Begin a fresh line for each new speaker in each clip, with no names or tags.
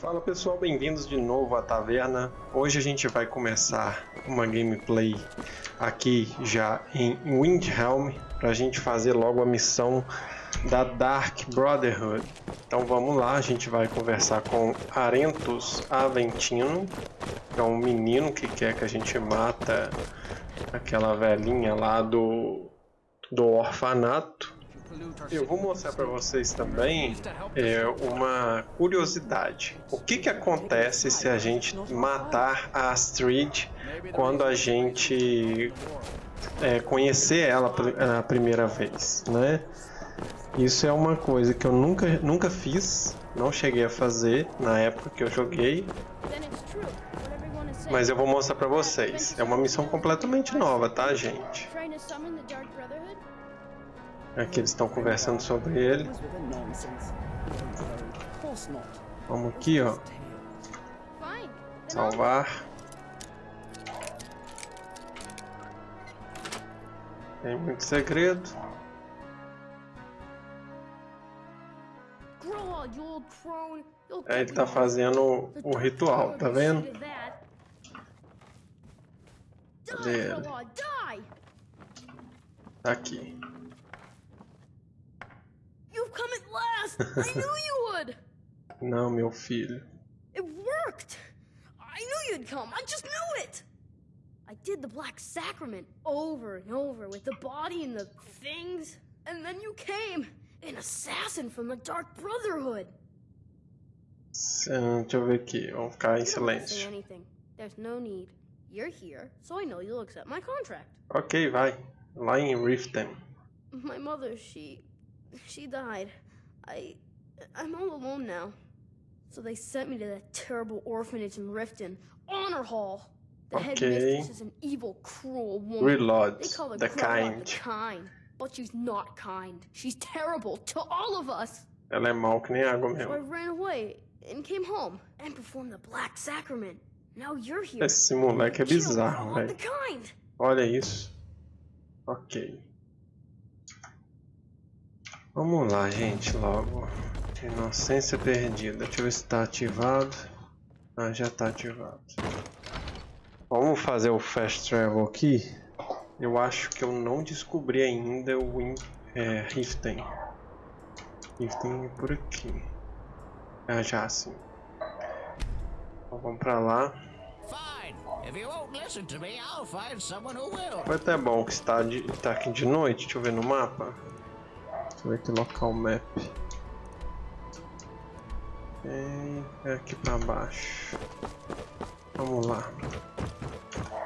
Fala pessoal, bem-vindos de novo à taverna. Hoje a gente vai começar uma gameplay aqui já em Windhelm para a gente fazer logo a missão da Dark Brotherhood. Então vamos lá, a gente vai conversar com Arentus Aventino, que é um menino que quer que a gente mata aquela velhinha lá do, do orfanato. Eu vou mostrar para vocês também é, uma curiosidade. O que, que acontece se a gente matar a Astrid quando a gente é, conhecer ela a primeira vez, né? Isso é uma coisa que eu nunca, nunca fiz, não cheguei a fazer na época que eu joguei. Mas eu vou mostrar pra vocês. É uma missão completamente nova, tá, gente? Aqui eles estão conversando sobre ele. Vamos aqui, ó. Salvar. Tem muito segredo. É, ele tá fazendo o ritual, tá vendo? Cadê ele? Tá aqui. Come at last! I knew you would! Não, meu filho.
It worked! I knew you'd come! I just knew it! I did the Black Sacrament over and over with the body and the things, and then you came! An assassin from the Dark Brotherhood!
Eh, deixa eu ver aqui, vamos ficar em silêncio.
Anything. There's no need. You're here, so I know you'll accept my contract.
Ok, vai. Lá em Riften.
My mother, she she died. I... I'm all alone now. So they sent me to that terrible orphanage in Riften. Honor Hall! The
okay.
headmistress is an evil, cruel woman.
Reload.
They call her
the kind.
The kind. But she's not kind. She's terrible to all of us.
Ela é mal que nem água mesmo.
So I ran away and came home and performed the Black Sacrament. Now you're here.
Esse moleque é bizarro, velho. Olha isso. Ok. Vamos lá, gente, logo. Inocência perdida. Deixa eu ver se está ativado. Ah, já está ativado. Vamos fazer o Fast Travel aqui. Eu acho que eu não descobri ainda o In é, Riften. Riften é por aqui. Ah, já sim. Então vamos pra lá. Foi até bom que está, de, está aqui de noite. Deixa eu ver no mapa. Eu ver aqui local map. É aqui pra baixo. Vamos lá.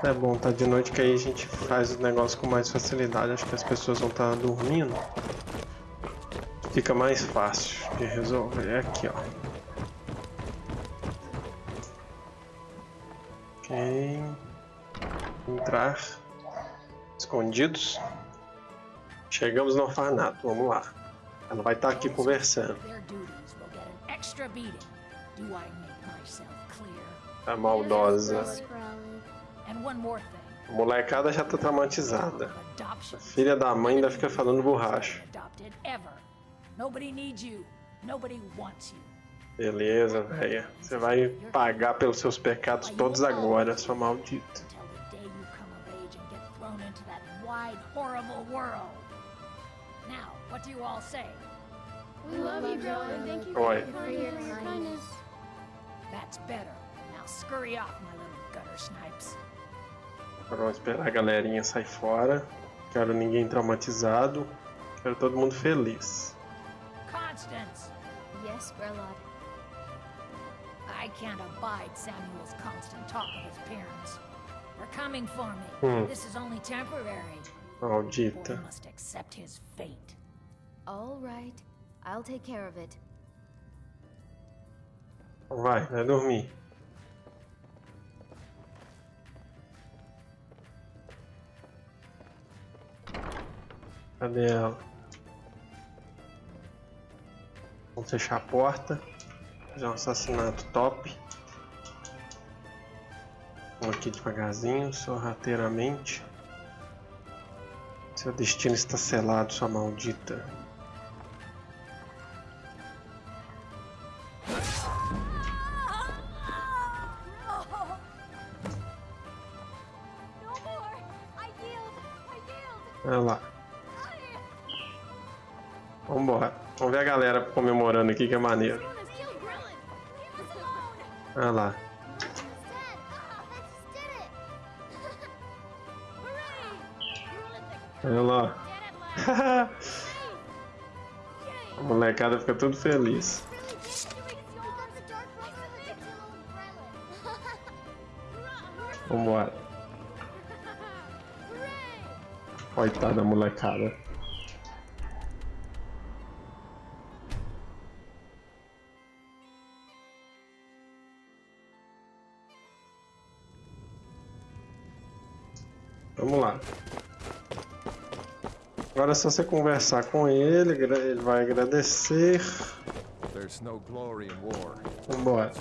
É bom tá de noite que aí a gente faz o negócio com mais facilidade. Acho que as pessoas vão estar tá dormindo. Fica mais fácil de resolver. É aqui, ó. Ok. Entrar. Escondidos. Chegamos no orfanato, vamos lá. Ela vai estar aqui conversando. A maldosa. A molecada já tá traumatizada. A filha da mãe ainda fica falando borracha. Beleza, velha. Você vai pagar pelos seus pecados todos agora, sua maldita.
Now, what do you all say?
We love you, Joe, and thank you
for
your kindness.
That's better. Now scurry off, my little gutter snipes.
Vamos esperar a galerinha sair fora. Quero ninguém traumatizado. Quero todo mundo feliz.
Constance.
Yes.
I can't abide Samuel's constant talk of his parents. They're coming for me.
Hmm.
This is only temporary.
Maldita.
must accept his fate.
All right. I'll take care of it.
Vai, vai dormir. Cadê ela? Vamos fechar a porta. Fazer um assassinato top. Vamos aqui devagarzinho, sorrateiramente. Seu destino está selado, sua maldita. Olha lá. Vambora. Vamos ver a galera comemorando aqui, que é maneiro. Olha lá. Olha lá. A molecada fica tudo feliz.
Really
Coitada da molecada. Vamos lá. Agora é só você conversar com ele, ele vai agradecer.
There's no glory in war.
Vambora.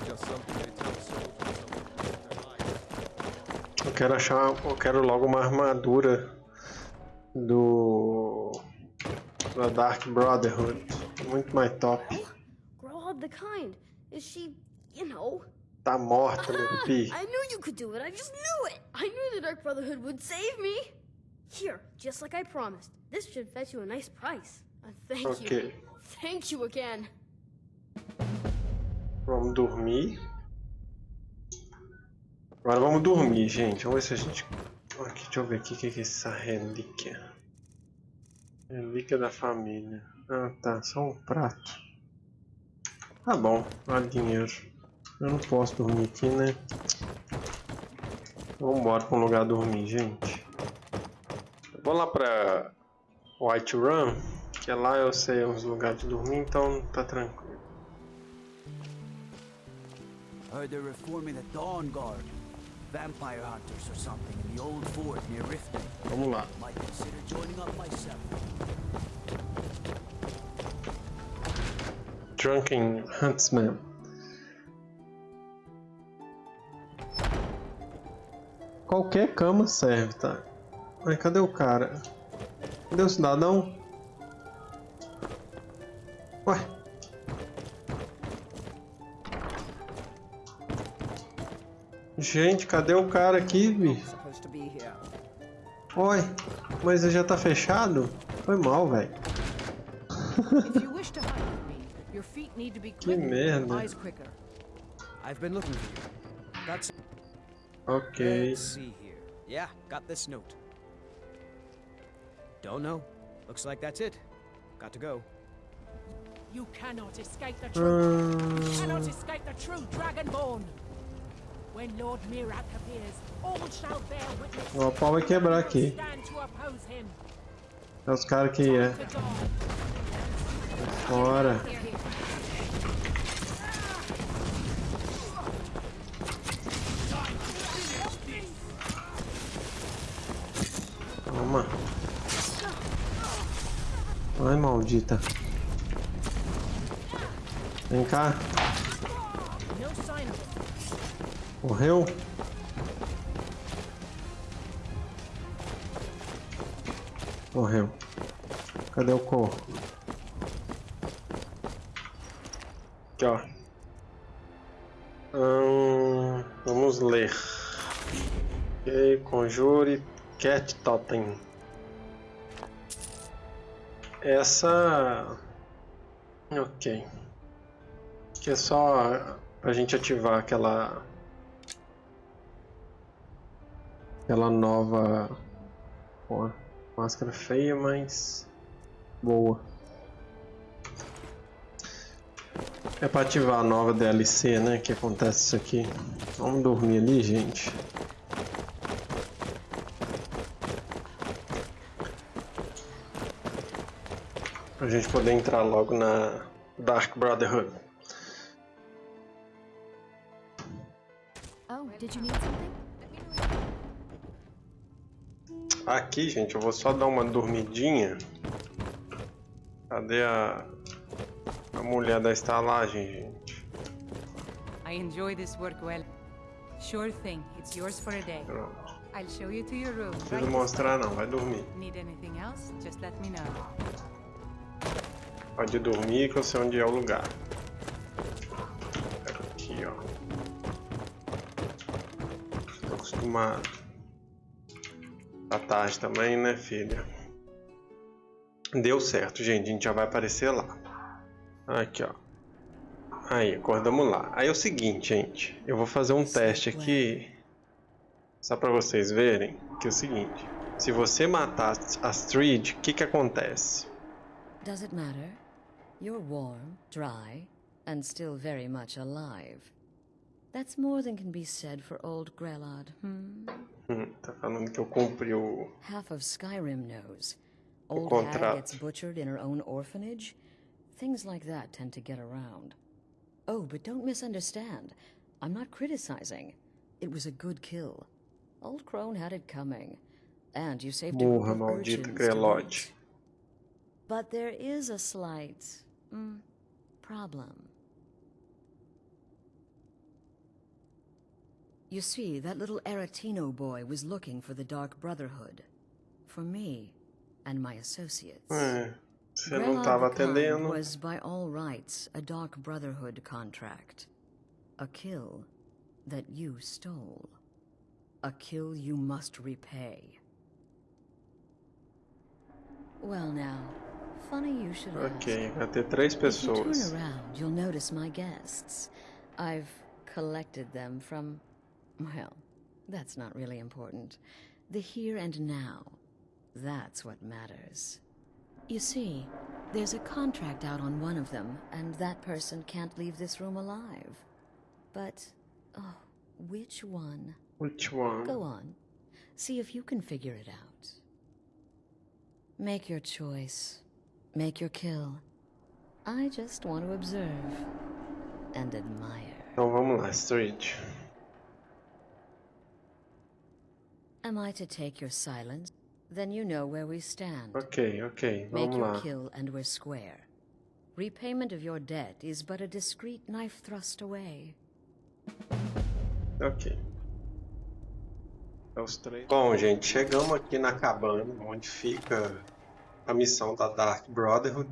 Eu quero achar, eu quero logo uma armadura do da Dark Brotherhood, muito mais top.
Grodd the Kind. Is she, you know?
Tá morta, meu
Ah,
pi.
I knew you could do it. I just knew it. I knew the Dark Brotherhood would save me. Here, just like I promised. This should fetch you a nice price. Uh, thank you.
Ok,
Thank you again.
vamos dormir. Agora vamos dormir, gente. Vamos ver se a gente. Aqui, deixa eu ver aqui o que é essa relíquia. Relíquia da família. Ah, tá. Só um prato. Tá bom, vale dinheiro. Eu não posso dormir aqui, né? Vambora pra um lugar dormir, gente. Vou lá pra White Run, que é lá eu sei uns lugares de dormir, então tá tranquilo.
Dawn Guard. Vampire hunters or something in the old fort near Riften.
Vamos lá.
Might consider joining up myself.
Drunken Huntsman. Qualquer cama serve, tá? Mas cadê o cara? Cadê o cidadão? Ué? Gente, cadê o cara aqui, bicho? Oi, mas já tá fechado? Foi mal, velho.
You
Que merda.
you.
Ok.
Yeah, got this note. Don't know. Looks like that's it. Got to go.
You cannot escape the truth.
Hum,
cannot escape the true Dragonborn.
O pau vai quebrar aqui. É os caras que é. Fora. Toma. Ai, maldita. Vem cá.
No sign of.
Morreu? Morreu. Cadê o corpo? Aqui, ó. Hum, vamos ler. Ok, conjure Cat Totem. Essa. Ok. Que é só pra gente ativar aquela. Aquela nova. Máscara feia, mas. Boa. É pra ativar a nova DLC, né? Que acontece isso aqui. Vamos dormir ali, gente. Pra gente poder entrar logo na Dark Brotherhood.
Oh, did you need something?
Aqui, gente, eu vou só dar uma dormidinha. Cadê a, a mulher da estalagem, gente?
I enjoy this work well. Sure thing, it's yours for a day.
Pronto.
I'll show you to your room.
Não precisa mostrar não, vai dormir.
Need anything else? Just let me know.
Pode dormir que eu sei onde é o lugar. Aqui, ó. Tô acostumado. Tá tarde também, né, filha? Deu certo, gente. A gente já vai aparecer lá. Aqui, ó. Aí, acordamos lá. Aí é o seguinte, gente. Eu vou fazer um teste aqui. Só pra vocês verem. Que é o seguinte. Se você matar Astrid, o que que acontece?
Does it matter? You're warm, dry, and still very much alive. That's more than can be said for old Grelod, hmm?
Tá falando que eu cumpri o...
Half of Skyrim knows. Old Hag gets butchered in her own orphanage. Things like that tend to get around. Oh, but don't misunderstand. I'm not criticizing. It was a good kill. Old Crone had it coming. And you saved
Burra
urchins
Grelod.
But there is a slight mm, problem. You see, that little Aretino boy was looking for the Dark Brotherhood. For me and my associates.
Eh, é, você não tava atendendo.
was by all rights a Dark Brotherhood contract. A kill that you stole. A kill you must repay. Well now, funny you should ask.
Ok, vai ter três
If you
pessoas.
turn around, you'll notice my guests. I've collected them from, well, that's not really important. The here and now. That's what matters. You see, there's a contract out on one of them, and that person can't leave this room alive. But, oh, which one?
Which one?
Go on. See if you can figure it out. Make your choice. Make your kill. I just want to observe and admire.
Então vamos lá, Street.
Am I to take your silence? Then you know where we stand.
Ok, ok,
Make your
lá.
kill and we're square. Repayment of your debt is but a discreet knife thrust away.
Ok. É os três. Bom, gente, chegamos aqui na cabana, onde fica a missão da Dark Brotherhood.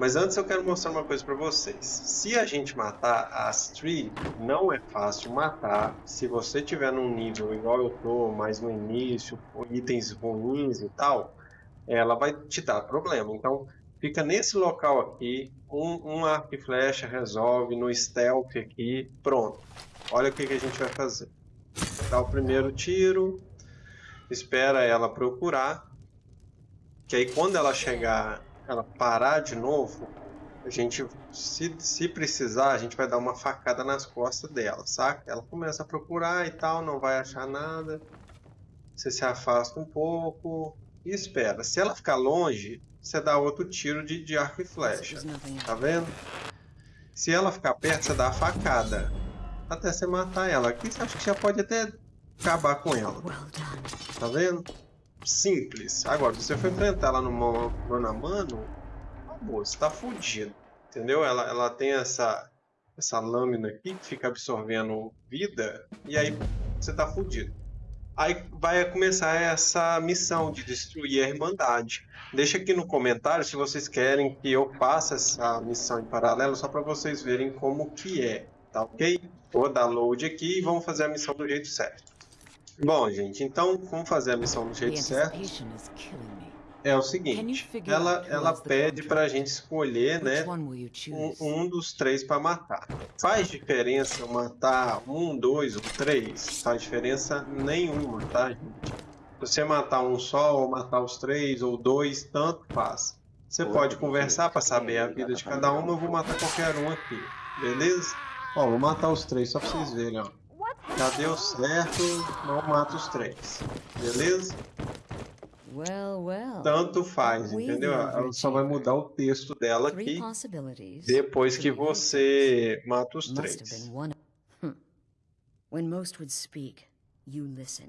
Mas antes eu quero mostrar uma coisa pra vocês. Se a gente matar a Astrid, não é fácil matar. Se você tiver num nível igual eu tô, mais no início, com itens ruins e tal, ela vai te dar problema. Então, fica nesse local aqui, um, um arco e flecha resolve, no stealth aqui, pronto. Olha o que, que a gente vai fazer. Dá o primeiro tiro, espera ela procurar, que aí quando ela chegar, ela parar de novo, a gente, se, se precisar, a gente vai dar uma facada nas costas dela, saca? Ela começa a procurar e tal, não vai achar nada, você se afasta um pouco e espera. Se ela ficar longe, você dá outro tiro de, de arco e flecha, tá vendo? Se ela ficar perto, você dá a facada até você matar ela. Aqui você acha que já pode até acabar com ela. Tá vendo? Simples. Agora, se você for enfrentar ela no mano, a mano, acabou, você tá fudido. Entendeu? Ela, ela tem essa, essa lâmina aqui que fica absorvendo vida e aí você tá fudido. Aí vai começar essa missão de destruir a Irmandade. Deixa aqui no comentário se vocês querem que eu faça essa missão em paralelo, só para vocês verem como que é, tá ok? Vou dar load aqui e vamos fazer a missão do jeito certo. Bom, gente, então vamos fazer a missão do jeito certo. É o seguinte, ela, ela pede
contract?
pra gente escolher, né, um, um dos três para matar. Faz diferença matar um, dois ou três? Faz diferença nenhuma, tá, gente? Se você matar um só ou matar os três ou dois, tanto faz. Você pode conversar para saber a vida de cada uma, eu vou matar qualquer um aqui, beleza? Ó, vou matar os três só pra vocês verem, ó. Já deu certo, não mata os três, beleza?
Well, well.
Tanto faz, entendeu? Ela só vai mudar o texto dela aqui depois que você mata os três.
Hmm. When most would speak, you listen.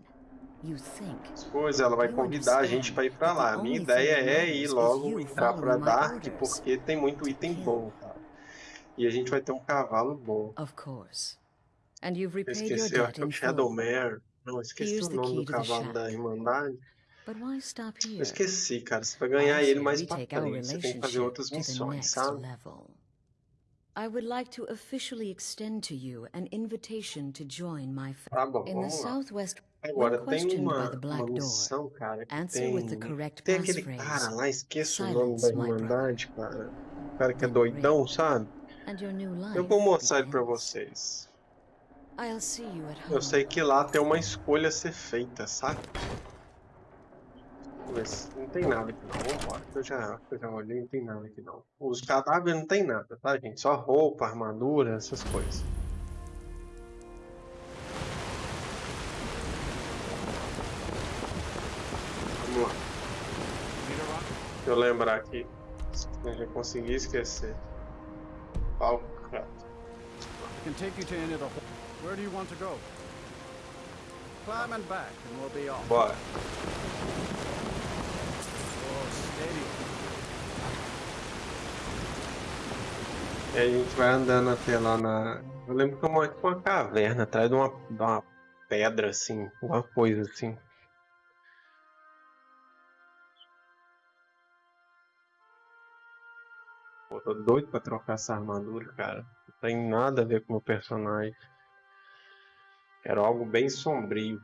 You think.
Depois ela vai convidar a gente para ir para lá. A minha ideia é ir logo entrar para Dark porque tem muito item bom, cara. E a gente vai ter um cavalo bom.
Of course. And you've repaid your
esqueci, eu
debt in.
Shadowmare. Não, esqueci
Here's
o nome do cavalo da. Irmandade.
But why stop here?
Eu esqueci, cara. Você vai ganhar ele mais pra frente. Você tem que fazer outras missões, sabe?
level. I would like to officially extend to you an invitation to join my
Tá bom,
in the southwest
Agora, tem uma,
by the Black
uma
Door,
missão, cara, que tem...
with the correct
Tem aquele cara lá, esqueço o nome da Irmandade, cara. O cara que é doidão, sabe?
Your
Eu vou mostrar ele pra vocês.
I'll see you at home.
Eu sei que lá tem uma escolha a ser feita, sabe? Mas não tem nada aqui não, vambora. Eu já, eu já olhei, não tem nada aqui não. Os cadáveres não tem nada, tá, gente? Só roupa, armadura, essas coisas. Vamos lá. Deixa eu lembrar aqui. Eu já consegui esquecer. Falcrato.
I can take you to Where do you want to go? Climb and back, and we'll be off.
Bora.
Oh, steady.
E aí a gente vai andando até lá na. Eu lembro que é uma, tipo uma caverna atrás de uma, de uma pedra assim, uma coisa assim. Pô, tô doido pra trocar essa armadura, cara. Não tem nada a ver com o meu personagem. Quero algo bem sombrio.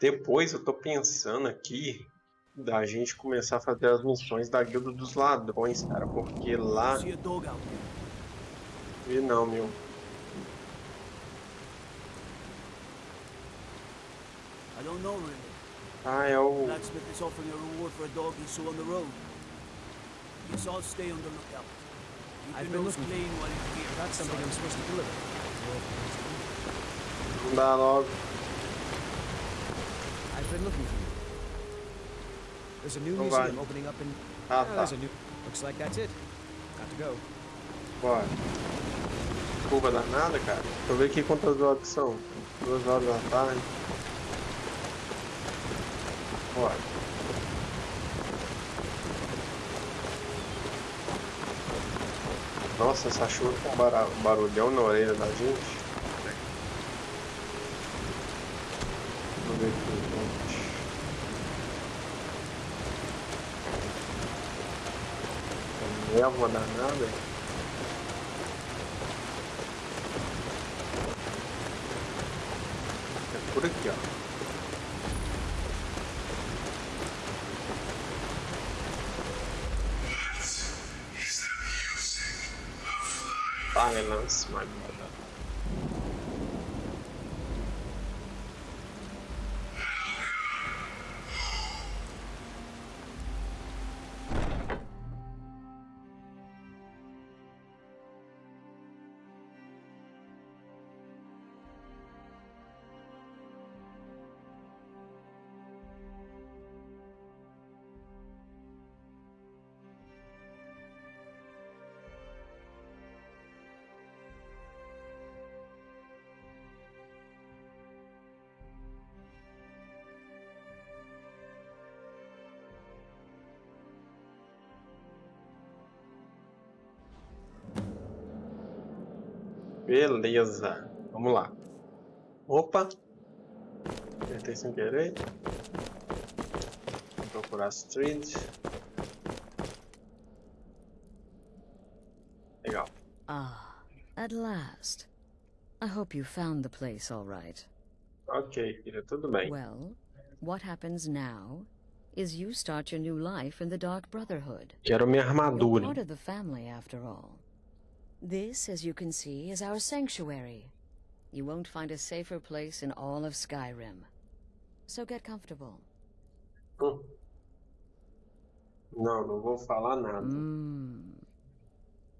Depois eu tô pensando aqui da gente começar a fazer as missões da Guilda dos Ladrões, cara, porque lá. E não, meu.
I don't know really.
Ah, é o.
Blacksmith is offering a reward for a dog he saw on the road. Guess I'll stay on the lookout. Keep
I've
your
been
nose
looking-
clean while you're here.
That's something I'm supposed to deliver.
Dá logo.
I've been looking for you. There's a new
Não
museum
vai.
opening up in.
Ah, tá.
there's a new. Looks like that's it. Got to go.
Bora. Curva danada, cara. Deixa eu ver aqui quantas horas que são. Duas horas da tarde. Bora. Nossa, essa chuva com um barulhão na orelha da gente. Vamos ver aqui, gente. Névoa danada. É por aqui, ó. Silence, my Beleza, vamos lá. Opa! Apertei sem querer. Vou procurar Street. Legal.
Ah, at last. I hope you found the place all right.
Ok, filha, tudo bem.
Well, what happens now is you start your new life in the Dark Brotherhood.
Quero minha
You're
armadura.
part of the family, after all. This, as you can see, is our sanctuary. You won't find a safer place in all of Skyrim. So get comfortable.
Hum. Não, não vou falar nada.
Mmm.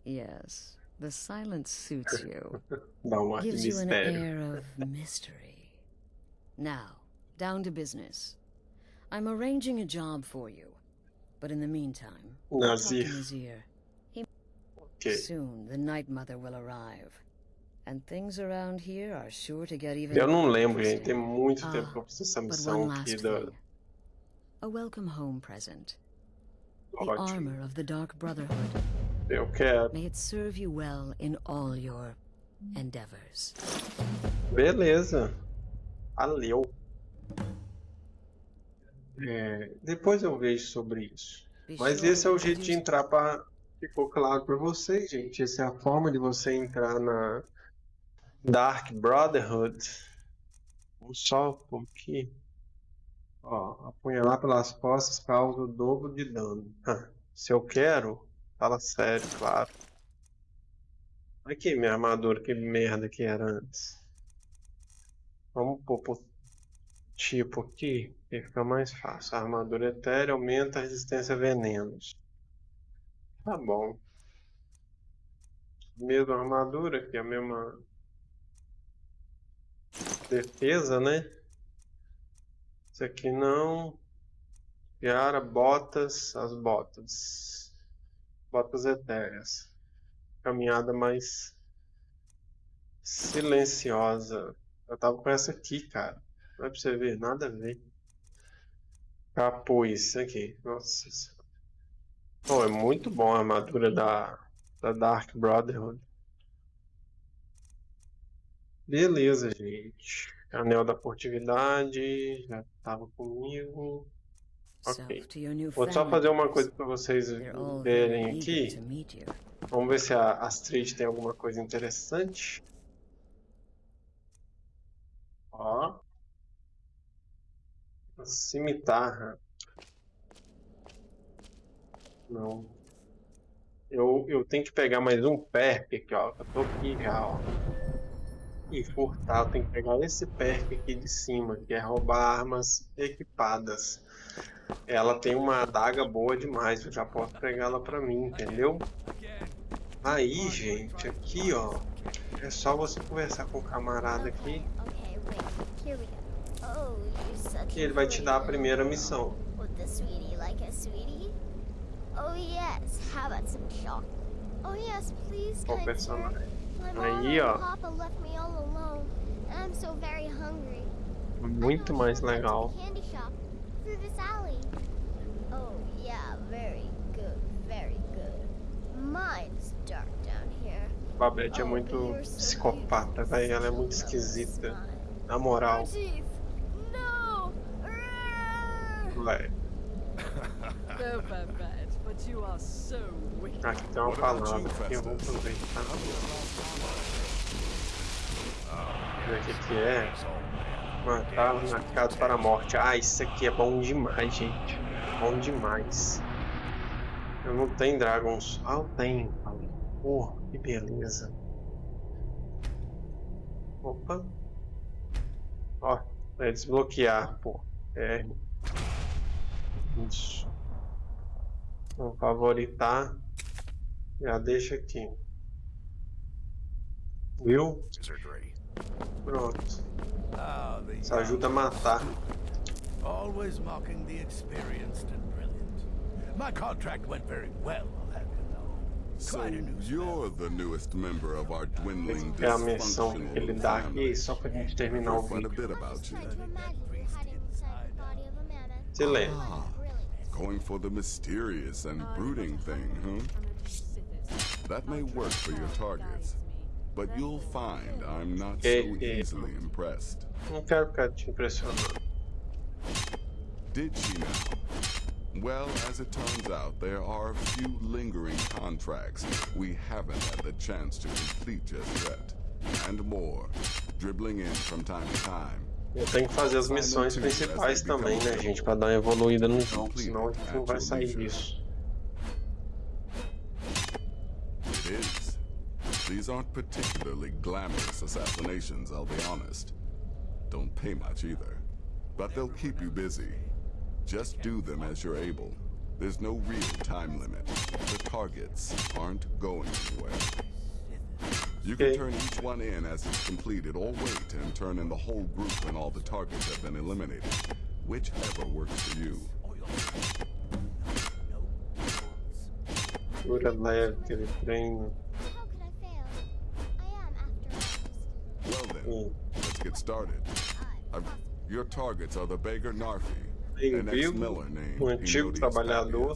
Yes, the silence suits you.
Um
Gives you an air of mystery. Now, down to business. I'm arranging a job for you. But in the meantime,
Nazir.
Nazir.
Ok.
Soon the Night Mother will arrive. And things around here are sure to get even
Eu não lembro, gente. Tem muito
Ah,
tempo que eu fiz essa missão aqui da.
A welcome home present. The armor of the Dark Brotherhood.
Eu quero.
May it serve you well in all your endeavors.
Beleza. Valeu. É, depois eu vejo sobre isso. Mas esse é o
to
jeito de entrar para Ficou claro para vocês, gente. Essa é a forma de você entrar na Dark Brotherhood. Vamos só por aqui. Ó, apunhalar pelas costas causa o dobro de dano. Se eu quero, fala sério, claro. Aqui minha armadura, que merda que era antes. Vamos pôr por tipo aqui, que fica mais fácil. A armadura etérea aumenta a resistência a venenos. Tá bom. Mesma armadura, que é a mesma defesa, né? Isso aqui não. Piara, botas, as botas. Botas etéreas. Caminhada mais silenciosa. Eu tava com essa aqui, cara. Não é pra você ver, nada a ver. Capuz, aqui. Nossa Oh, é muito bom a armadura da, da Dark Brotherhood. Beleza, gente. Anel da furtividade, já tava comigo. Ok. Vou só fazer uma coisa para vocês verem aqui. Vamos ver se a Astrid tem alguma coisa interessante. Ó. A cimitarra. Não. Eu, eu tenho que pegar mais um perk aqui, ó. Eu tô aqui já, ó. E furtar, eu tenho que pegar esse perk aqui de cima, que é roubar armas equipadas. Ela tem uma adaga boa demais, eu já posso pegar ela pra mim, entendeu? Aí, gente, aqui, ó. É só você conversar com o camarada aqui. Que ele vai te dar a primeira missão.
Oh yes, how about some chocolate? Oh yes, please,
Qual personagem? Aí, ó.
Papa left me all alone, and I'm so very hungry.
Muito mais legal.
Candy shop through this alley. Oh yeah, very good, very good. Mine's dark down here.
Babette é muito psicopata, velho. Ela é muito esquisita. Na moral.
No!
Aqui tem uma palavra que eu vou aproveitar. Ver o que que é. Matar marcado para a morte. Ah, isso aqui é bom demais, gente. Bom demais. Eu não tenho Dragons. Ah, eu tenho. Pô, que beleza. Opa. Ó, é desbloquear, pô. É. Isso. Vamos favoritar. Já deixa aqui. Viu? Pronto. Isso ajuda a matar.
Always mocking the experienced and brilliant. My contract went very well, I'll have you know.
So you're the newest member of our dwindling
É a missão que ele dá aqui só pra gente terminar o vídeo. Silêncio.
Going for the mysterious and brooding thing, huh? That may work for your targets, but you'll find I'm not so
Eh, eh.
easily impressed.
Não quero ficar te impressionando.
Did she now? Well, as it turns out, there are a few lingering contracts we haven't had the chance to complete just yet. And more, dribbling in from time to time.
Eu tenho que fazer as missões principais também, né, gente? Pra dar uma evoluída no jogo, senão a gente não vai sair disso.
These aren't particularly glamorous assassinations, I'll be honest. Don't pay much either. But they'll keep you busy. Just do them as you're able. There's no real time limit. The targets aren't going anywhere. You can turn each one in as it's completed, or wait and turn in the whole group when all the targets have been eliminated. Whichever works for you.
Cura leve, aquele treino.
Well then, let's get started. i your targets are the beggar Narfi, an
Bem-vindo,
ex-miller named
o antigo trabalhador.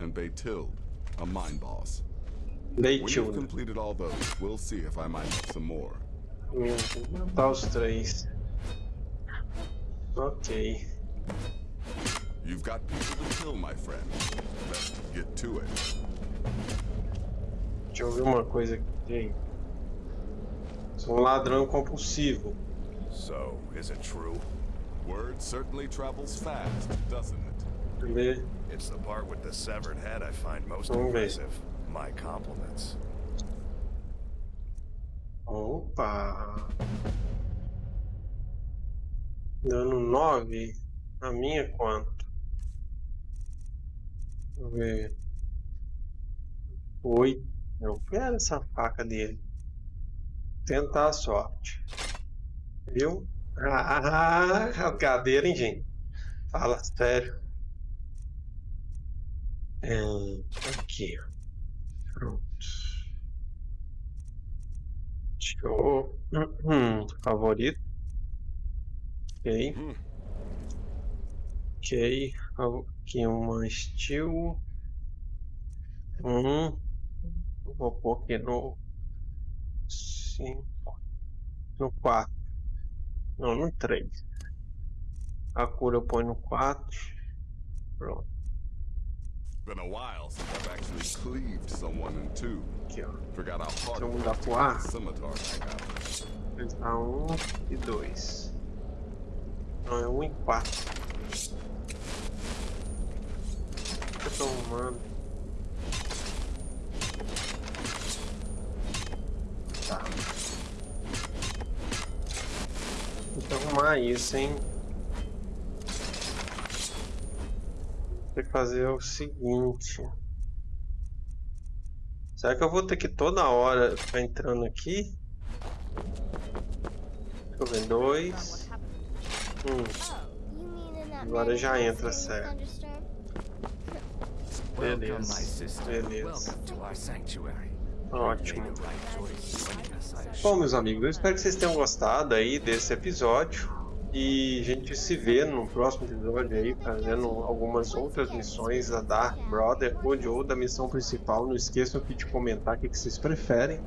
And Beytild, a mine boss. When you've completed all those, we'll see if I might have some more.
Hum, Vou matar os três. Ok.
You've got people to kill, my friend. Best get to it.
Deixa eu ver uma coisa aqui. Sou um ladrão compulsivo.
So, is it true?
Word certainly travels fast, doesn't it?
It's the part with the severed head I find most
Vamos ver.
impressive. My compliments.
Opa! Dando 9. A minha quanto? Deixa eu ver. 8. Eu quero essa faca dele. Tentar a sorte. Viu? Ah, cadeira, hein, gente? Fala sério. É, aqui. Pronto. Show. Hum, favorito. Ok. Ok. Aqui uma steel. Um. Vou pôr aqui no 5. No 4. Não, no 3. A cura eu ponho no 4. Pronto.
Been a while since I've actually cleaved someone in two.
Aqui, ó.
Forgot how hard
eu
it to
pro
scimitar back out.
Pensar um e dois. Não, é um e quatro. Eu tô arrumando. Tá. Tem que arrumar isso, hein? Tem que fazer o seguinte. Será que eu vou ter que toda hora ficar entrando aqui? Deixa eu ver, dois. Um. Agora já entra certo. Beleza. Beleza. Ótimo. Bom, meus amigos, eu espero que vocês tenham gostado aí desse episódio. E a gente se vê no próximo episódio aí, fazendo algumas outras missões da Dark Brotherhood ou da missão principal. Não esqueçam aqui de comentar o que vocês preferem.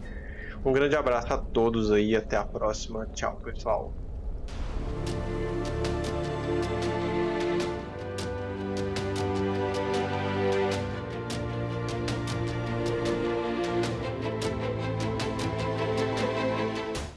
Um grande abraço a todos aí, até a próxima. Tchau, pessoal.